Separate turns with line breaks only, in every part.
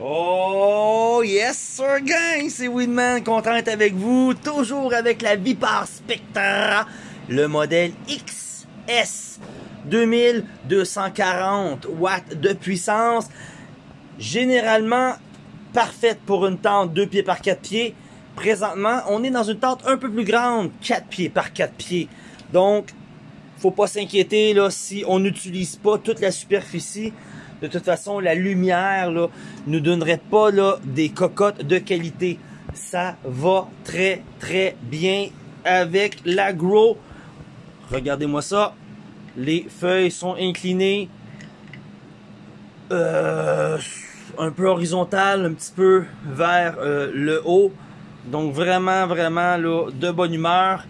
Oh yes sir gang, c'est Winman, content d'être avec vous, toujours avec la Vipar Spectra, le modèle XS 2240 watts de puissance, généralement parfaite pour une tente 2 pieds par 4 pieds. Présentement, on est dans une tente un peu plus grande, 4 pieds par 4 pieds. Donc, faut pas s'inquiéter là si on n'utilise pas toute la superficie de toute façon, la lumière ne donnerait pas des cocottes de qualité. Ça va très très bien avec l'agro. Regardez-moi ça. Les feuilles sont inclinées. Euh, un peu horizontales, un petit peu vers euh, le haut. Donc vraiment, vraiment de bonne humeur.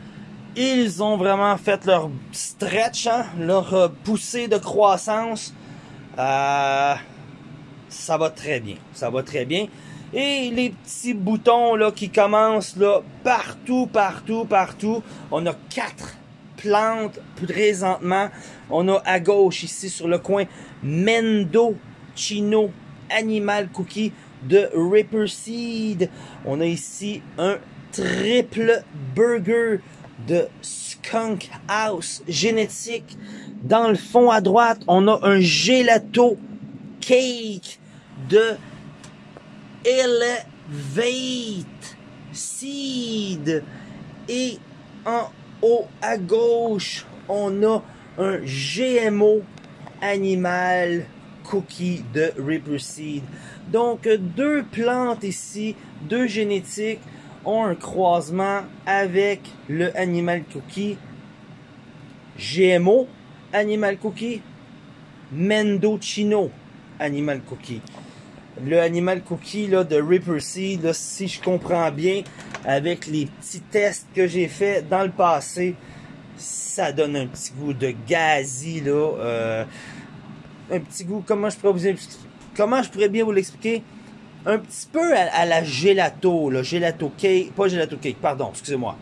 Ils ont vraiment fait leur stretch, hein, leur euh, poussée de croissance. Euh, ça va très bien. Ça va très bien. Et les petits boutons là qui commencent là partout, partout, partout. On a quatre plantes présentement. On a à gauche ici sur le coin Mendo Chino Animal Cookie de Ripper Seed. On a ici un triple burger de Skunk House génétique dans le fond à droite, on a un gelato cake de Elevate Seed. Et en haut à gauche, on a un GMO animal cookie de Ripper Seed. Donc deux plantes ici, deux génétiques ont un croisement avec le animal cookie GMO Animal Cookie, Mendocino Animal Cookie. Le Animal Cookie de Ripper Seed, si je comprends bien, avec les petits tests que j'ai fait dans le passé, ça donne un petit goût de gazi, là. Euh, un petit goût, comment je pourrais vous comment je pourrais bien vous l'expliquer? Un petit peu à, la gelato, là, gelato cake, pas gelato cake, pardon, excusez-moi.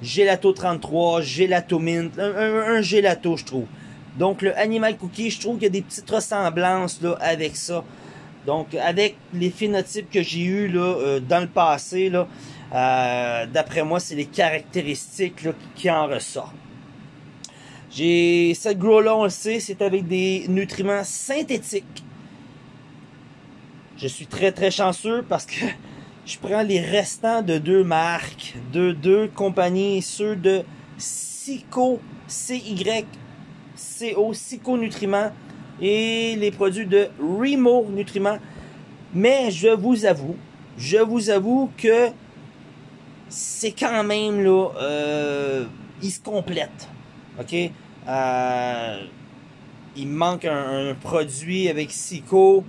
Gelato 33, Gelato Mint, un, gelato, je trouve. Donc, le Animal Cookie, je trouve qu'il y a des petites ressemblances là, avec ça. Donc, avec les phénotypes que j'ai eu là, euh, dans le passé, là, euh, d'après moi, c'est les caractéristiques là, qui en ressortent. J'ai cette grow-là, on le sait, c'est avec des nutriments synthétiques. Je suis très très chanceux parce que je prends les restants de deux marques, de deux compagnies, ceux de Psycho, C-Y-C-O, Nutriments et les produits de Remo Nutriments. Mais je vous avoue, je vous avoue que c'est quand même là, euh, ils se complètent. Ok, euh, il manque un, un, produit avec Psycho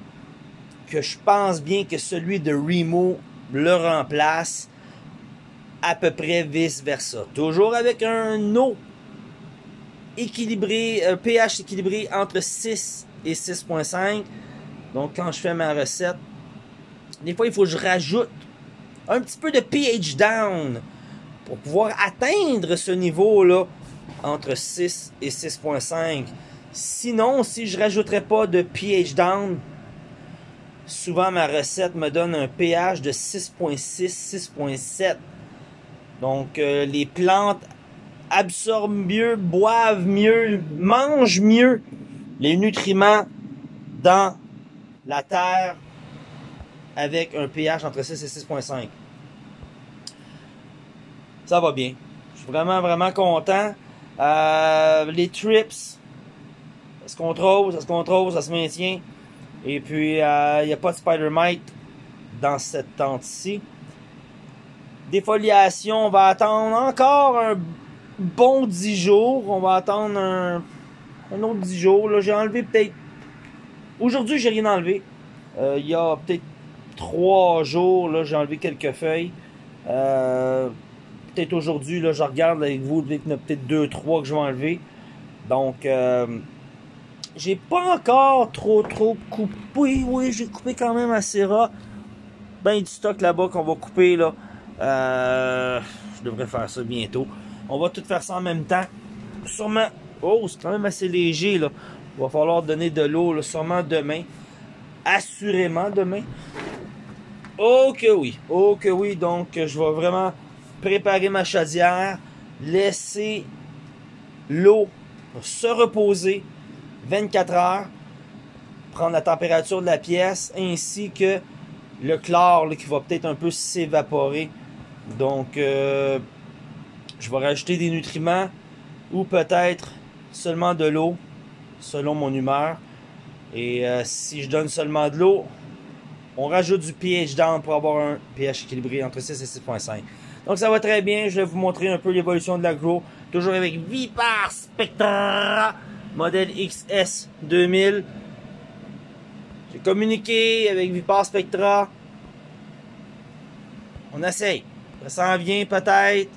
que je pense bien que celui de Remo le remplace à peu près vice-versa. Toujours avec un eau équilibré, un pH équilibré entre 6 et 6.5. Donc quand je fais ma recette, des fois il faut que je rajoute un petit peu de pH down pour pouvoir atteindre ce niveau-là entre 6 et 6.5. Sinon, si je rajouterais pas de pH down, souvent ma recette me donne un pH de 6.6, 6.7. Donc euh, les plantes absorbent mieux, boivent mieux, mangent mieux les nutriments dans la terre avec un pH entre 6 et 6.5. Ça va bien. Je suis vraiment, vraiment content. Euh, les trips, ça se contrôle, ça se contrôle, ça se maintient? Et puis, il euh, n'y a pas de Spider-Mite dans cette tente-ci. Défoliation, on va attendre encore un bon 10 jours. On va attendre un, autre 10 jours. Là, j'ai enlevé peut-être... Aujourd'hui, j'ai rien enlevé. Euh, il y a peut-être 3 jours, là, j'ai enlevé quelques feuilles. Euh, peut-être aujourd'hui, là, je regarde avec vous, a peut-être 2-3 que je vais enlever. Donc, j'ai pas encore trop trop coupé. Oui, j'ai coupé quand même assez ras. Ben du stock là-bas qu'on va couper là. Euh, je devrais faire ça bientôt. On va tout faire ça en même temps. Sûrement. Oh, c'est quand même assez léger là. Il va falloir donner de l'eau sûrement demain. Assurément demain. Oh que oui, oh que oui, donc je vais vraiment préparer ma chaudière, laisser l'eau se reposer 24 heures, prendre la température de la pièce ainsi que le chlore qui va peut-être un peu s'évaporer. Donc euh, je vais rajouter des nutriments ou peut-être seulement de l'eau selon mon humeur. Et euh, si je donne seulement de l'eau, on rajoute du pH down pour avoir un pH équilibré entre 6 et 6.5. Donc ça va très bien. Je vais vous montrer un peu l'évolution de l'agro. Toujours avec Vipar Spectra, modèle XS 2000. J'ai communiqué avec Vipar Spectra. On essaye. Ça s'en vient peut-être.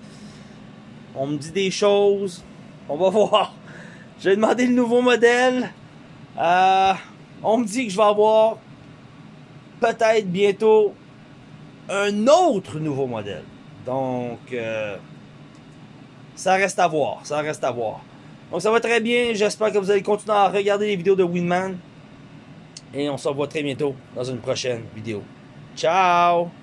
On me dit des choses. On va voir. J'ai demandé le nouveau modèle. Euh, on me dit que je vais avoir peut-être bientôt un autre nouveau modèle. Donc, euh, ça reste à voir. Ça reste à voir. Donc, ça va très bien. J'espère que vous allez continuer à regarder les vidéos de Winman. Et on se revoit très bientôt dans une prochaine vidéo. Ciao!